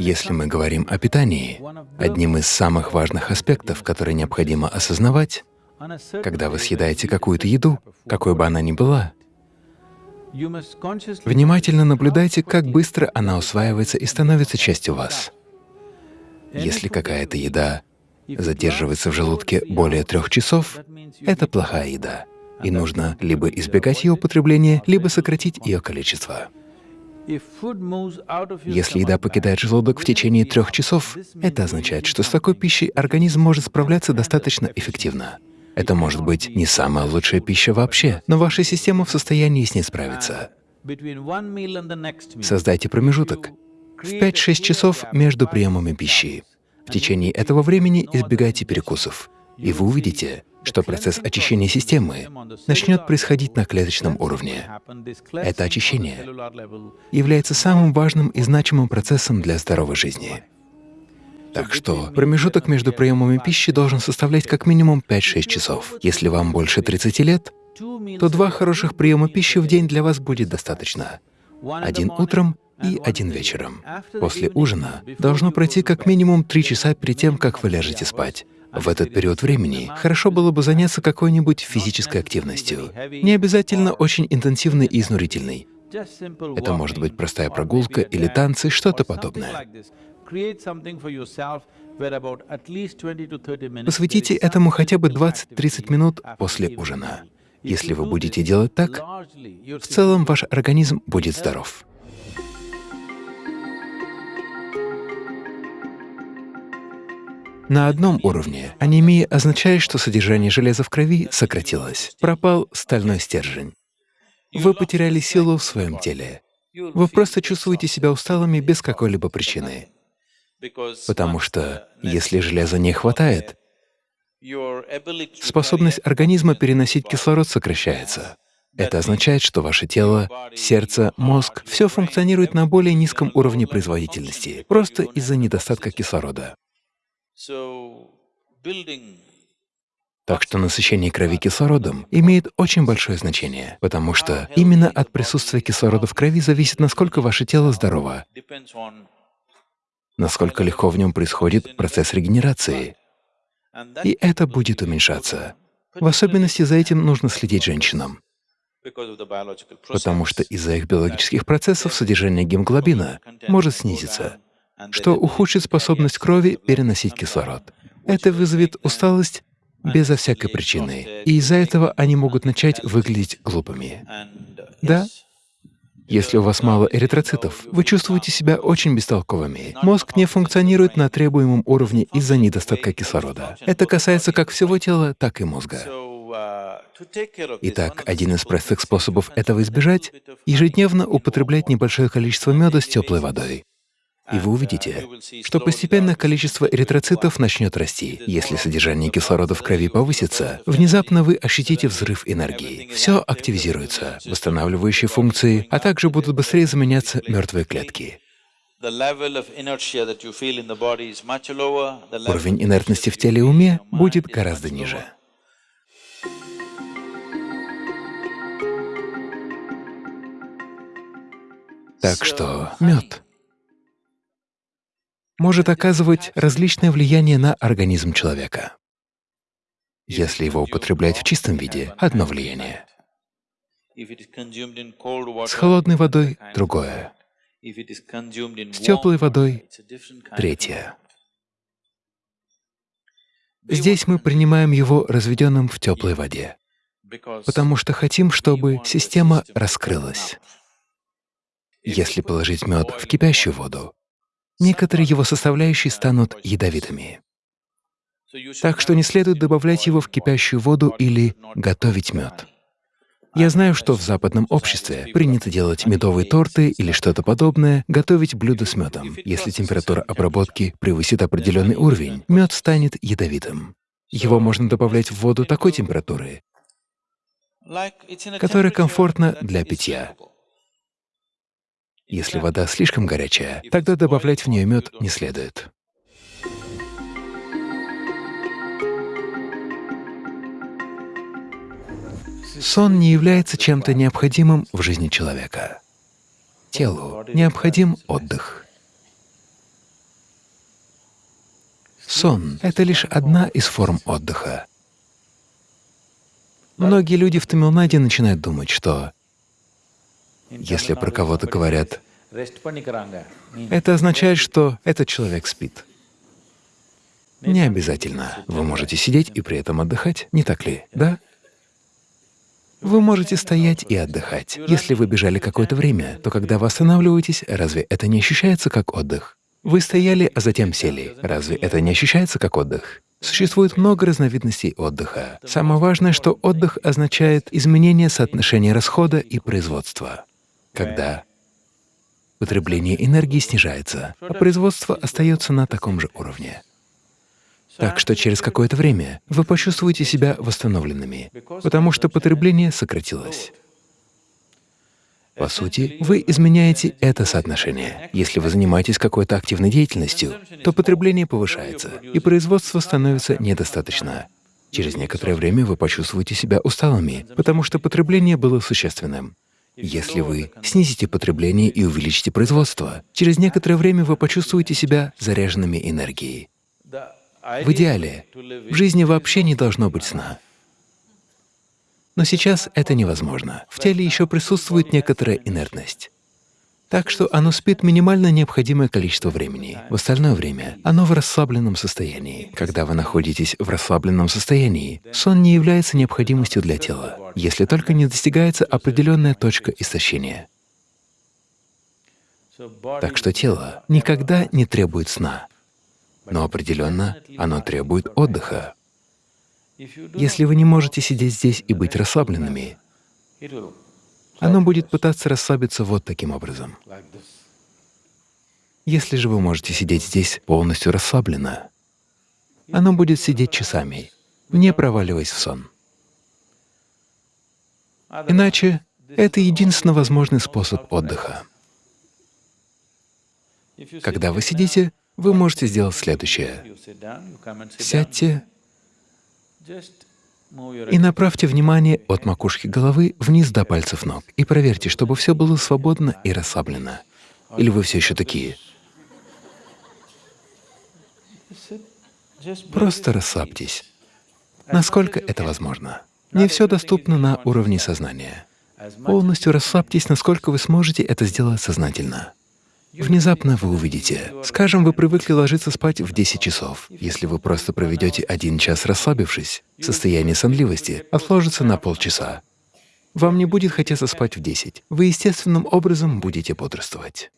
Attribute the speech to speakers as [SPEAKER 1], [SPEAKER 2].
[SPEAKER 1] Если мы говорим о питании, одним из самых важных аспектов, который необходимо осознавать, когда вы съедаете какую-то еду, какой бы она ни была, внимательно наблюдайте, как быстро она усваивается и становится частью вас. Если какая-то еда задерживается в желудке более трех часов, это плохая еда, и нужно либо избегать ее употребления, либо сократить ее количество. Если еда покидает желудок в течение трех часов, это означает, что с такой пищей организм может справляться достаточно эффективно. Это может быть не самая лучшая пища вообще, но ваша система в состоянии с ней справиться. Создайте промежуток в 5-6 часов между приемами пищи. В течение этого времени избегайте перекусов, и вы увидите, что процесс очищения системы начнет происходить на клеточном уровне. Это очищение является самым важным и значимым процессом для здоровой жизни. Так что промежуток между приемами пищи должен составлять как минимум 5-6 часов. Если вам больше 30 лет, то два хороших приема пищи в день для вас будет достаточно. Один утром и один вечером. После ужина должно пройти как минимум 3 часа перед тем, как вы ляжете спать. В этот период времени хорошо было бы заняться какой-нибудь физической активностью, не обязательно очень интенсивной и изнурительной. Это может быть простая прогулка или танцы, что-то подобное. Посвятите этому хотя бы 20-30 минут после ужина. Если вы будете делать так, в целом ваш организм будет здоров. На одном уровне анемия означает, что содержание железа в крови сократилось, пропал стальной стержень. Вы потеряли силу в своем теле. Вы просто чувствуете себя усталыми без какой-либо причины. Потому что если железа не хватает, способность организма переносить кислород сокращается. Это означает, что ваше тело, сердце, мозг — все функционирует на более низком уровне производительности, просто из-за недостатка кислорода. Так что насыщение крови кислородом имеет очень большое значение, потому что именно от присутствия кислорода в крови зависит, насколько ваше тело здорово, насколько легко в нем происходит процесс регенерации. И это будет уменьшаться. В особенности за этим нужно следить женщинам, потому что из-за их биологических процессов содержание гемоглобина может снизиться что ухудшит способность крови переносить кислород. Это вызовет усталость безо всякой причины, и из-за этого они могут начать выглядеть глупыми. Да, если у вас мало эритроцитов, вы чувствуете себя очень бестолковыми. Мозг не функционирует на требуемом уровне из-за недостатка кислорода. Это касается как всего тела, так и мозга. Итак, один из простых способов этого избежать — ежедневно употреблять небольшое количество меда с теплой водой и вы увидите, что постепенно количество эритроцитов начнет расти. Если содержание кислорода в крови повысится, внезапно вы ощутите взрыв энергии. Все активизируется, восстанавливающие функции, а также будут быстрее заменяться мертвые клетки. Уровень инертности в теле и уме будет гораздо ниже. Так что мед может оказывать различное влияние на организм человека. Если его употреблять в чистом виде — одно влияние. С холодной водой — другое. С теплой водой — третье. Здесь мы принимаем его разведенным в теплой воде, потому что хотим, чтобы система раскрылась. Если положить мед в кипящую воду, некоторые его составляющие станут ядовитыми. Так что не следует добавлять его в кипящую воду или готовить мед. Я знаю, что в западном обществе принято делать медовые торты или что-то подобное, готовить блюдо с медом. Если температура обработки превысит определенный уровень, мед станет ядовитым. Его можно добавлять в воду такой температуры, которая комфортна для питья. Если вода слишком горячая, тогда добавлять в нее мед не следует. Сон не является чем-то необходимым в жизни человека. Телу необходим отдых. Сон — это лишь одна из форм отдыха. Многие люди в Тамилнаде начинают думать, что если про кого-то говорят, это означает, что этот человек спит. Не обязательно. Вы можете сидеть и при этом отдыхать, не так ли? Да? Вы можете стоять и отдыхать. Если вы бежали какое-то время, то когда вы останавливаетесь, разве это не ощущается как отдых? Вы стояли, а затем сели. Разве это не ощущается как отдых? Существует много разновидностей отдыха. Самое важное, что отдых означает изменение соотношения расхода и производства. Когда потребление энергии снижается, а производство остается на таком же уровне. Так что через какое-то время вы почувствуете себя восстановленными, потому что потребление сократилось. По сути, вы изменяете это соотношение. Если вы занимаетесь какой-то активной деятельностью, то потребление повышается, и производство становится недостаточно. Через некоторое время вы почувствуете себя усталыми, потому что потребление было существенным. Если вы снизите потребление и увеличите производство, через некоторое время вы почувствуете себя заряженными энергией. В идеале в жизни вообще не должно быть сна. Но сейчас это невозможно. В теле еще присутствует некоторая инертность. Так что оно спит минимально необходимое количество времени. В остальное время оно в расслабленном состоянии. Когда вы находитесь в расслабленном состоянии, сон не является необходимостью для тела, если только не достигается определенная точка истощения. Так что тело никогда не требует сна, но определенно оно требует отдыха. Если вы не можете сидеть здесь и быть расслабленными, оно будет пытаться расслабиться вот таким образом. Если же вы можете сидеть здесь полностью расслабленно, оно будет сидеть часами, не проваливаясь в сон. Иначе это единственно возможный способ отдыха. Когда вы сидите, вы можете сделать следующее. Сядьте и направьте внимание от макушки головы вниз до пальцев ног и проверьте, чтобы все было свободно и расслаблено. Или вы все еще такие? Просто расслабьтесь. Насколько это возможно? Не все доступно на уровне сознания. Полностью расслабьтесь, насколько вы сможете это сделать сознательно. Внезапно вы увидите, скажем, вы привыкли ложиться спать в 10 часов. Если вы просто проведете один час расслабившись, состояние сонливости отложится на полчаса. Вам не будет хотеться спать в 10. Вы естественным образом будете бодрствовать.